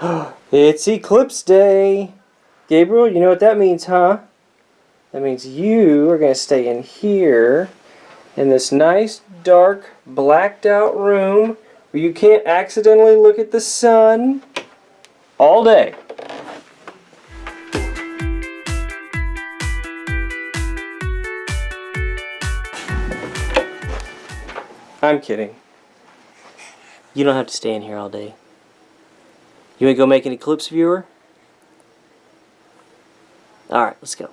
it's eclipse day. Gabriel, you know what that means, huh? That means you are going to stay in here in this nice, dark, blacked out room where you can't accidentally look at the sun all day. I'm kidding. You don't have to stay in here all day. You want to go make an eclipse viewer? Alright, let's go.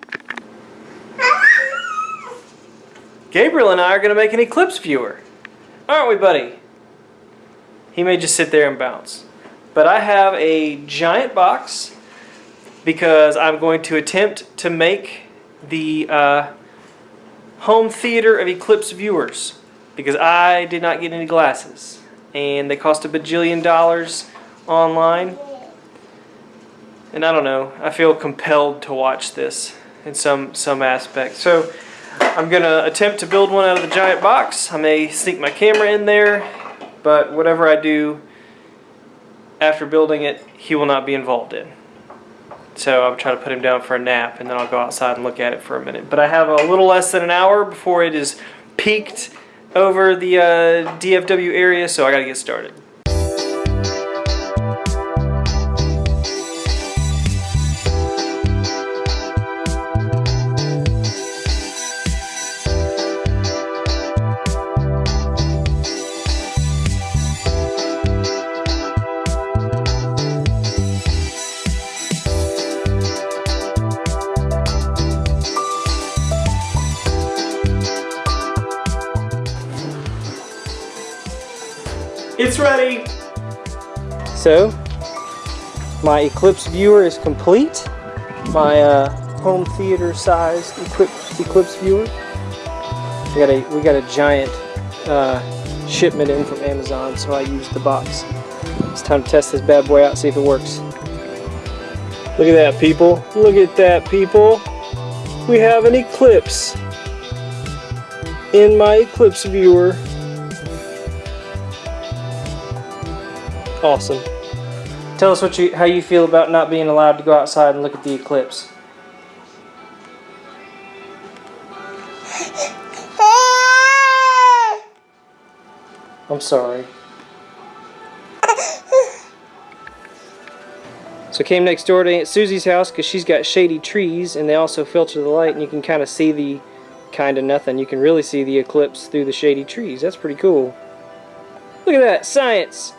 Gabriel and I are going to make an eclipse viewer. Aren't we, buddy? He may just sit there and bounce. But I have a giant box because I'm going to attempt to make the uh, home theater of eclipse viewers because I did not get any glasses and they cost a bajillion dollars online and I don't know I feel compelled to watch this in some some aspect. So I'm gonna attempt to build one out of the giant box. I may sneak my camera in there but whatever I do after building it he will not be involved in. So I'm trying to put him down for a nap and then I'll go outside and look at it for a minute. But I have a little less than an hour before it is peaked over the uh, DFW area so I gotta get started It's ready! So, my Eclipse viewer is complete. My uh, home theater sized Eclipse, Eclipse viewer. We got a, we got a giant uh, shipment in from Amazon, so I used the box. It's time to test this bad boy out, see if it works. Look at that, people. Look at that, people. We have an Eclipse in my Eclipse viewer. Awesome. Tell us what you how you feel about not being allowed to go outside and look at the eclipse. I'm sorry. So came next door to Aunt Susie's house because she's got shady trees and they also filter the light and you can kind of see the kind of nothing. You can really see the eclipse through the shady trees. That's pretty cool. Look at that, science!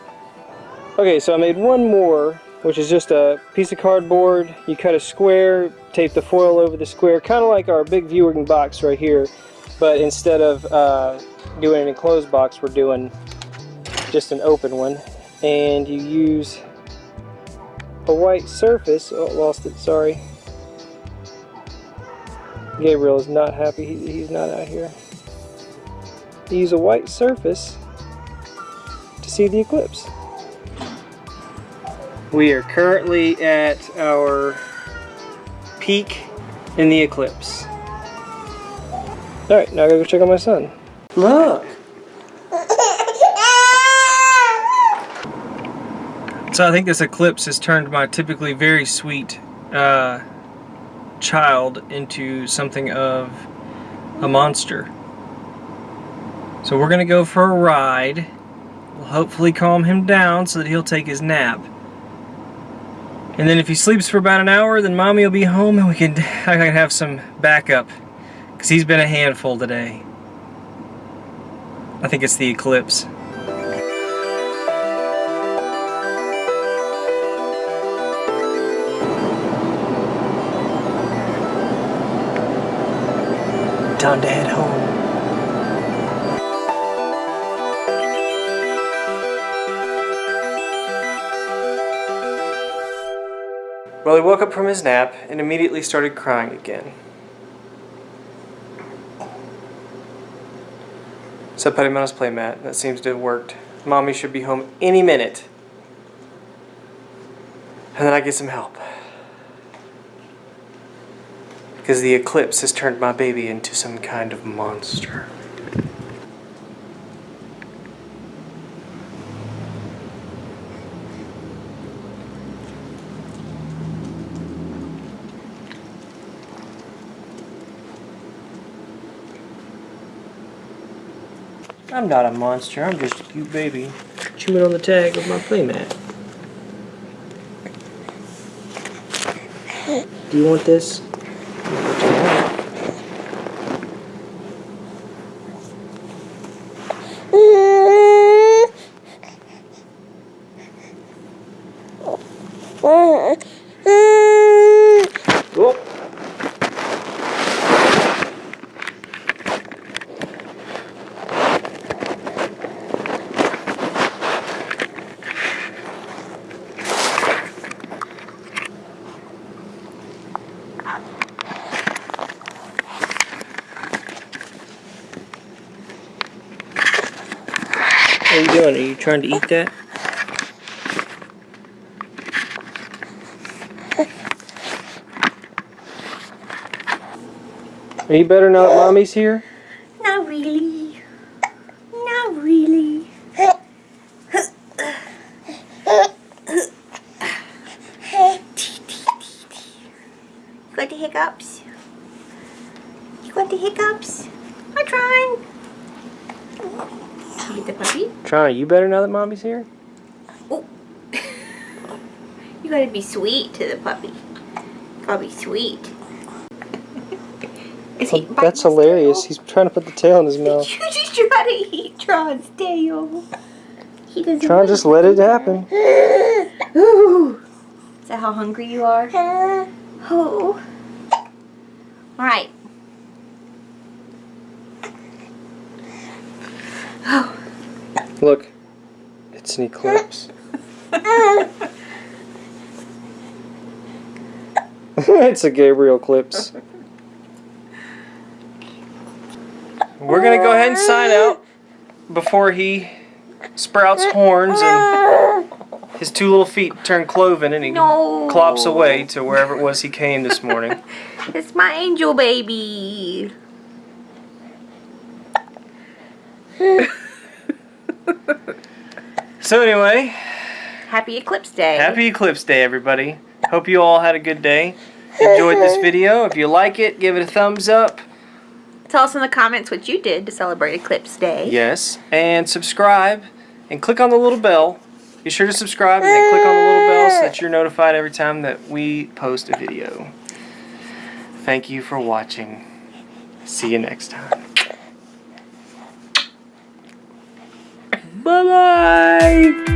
Okay, so I made one more, which is just a piece of cardboard. You cut a square, tape the foil over the square, kind of like our big viewing box right here. But instead of uh, doing an enclosed box, we're doing just an open one. And you use a white surface. Oh, lost it, sorry. Gabriel is not happy, he, he's not out here. You use a white surface to see the eclipse. We are currently at our peak in the eclipse. Alright, now I gotta go check on my son. Look! So I think this eclipse has turned my typically very sweet uh, child into something of a monster. So we're gonna go for a ride. We'll hopefully calm him down so that he'll take his nap. And then if he sleeps for about an hour, then mommy will be home and we can I can have some backup. Because he's been a handful today. I think it's the eclipse. Time to head home. He woke up from his nap and immediately started crying again. So I put him on his playmat. That seems to have worked. Mommy should be home any minute. And then I get some help. Because the eclipse has turned my baby into some kind of monster. I'm not a monster. I'm just a cute baby. Chewing on the tag of my playmat. Do you want this? Oh. What are you doing? Are you trying to eat that? Are you better now that mommy's here? Not really. Not really. You got the hiccups? You got the hiccups? I'm trying. You get the puppy? Trying, you better now that mommy's here? Oh. you gotta be sweet to the puppy. Gotta be sweet. Is he biting That's hilarious. tail? He's trying to put the tail in his mouth. You just try to eat Tron's tail. He doesn't Trying to just let it happen. Ooh. Is that how hungry you are? Uh, oh. Alright. Oh. Look, it's an eclipse. it's a Gabriel eclipse. We're gonna go ahead and sign out before he sprouts horns and his two little feet turn cloven and he No. clops away to wherever it was he came this morning. It's my angel baby. So anyway, Happy Eclipse Day. happy Eclipse Day, everybody. Hope you all had a good day. Enjoyed this video. If you like it, give it a thumbs up. Tell us in the comments what you did to celebrate Eclipse Day. Yes, and subscribe and click on the little bell. Be sure to subscribe and then click on the little bell so that you're notified every time that we post a video. Thank you for watching. See you next time. Bye bye.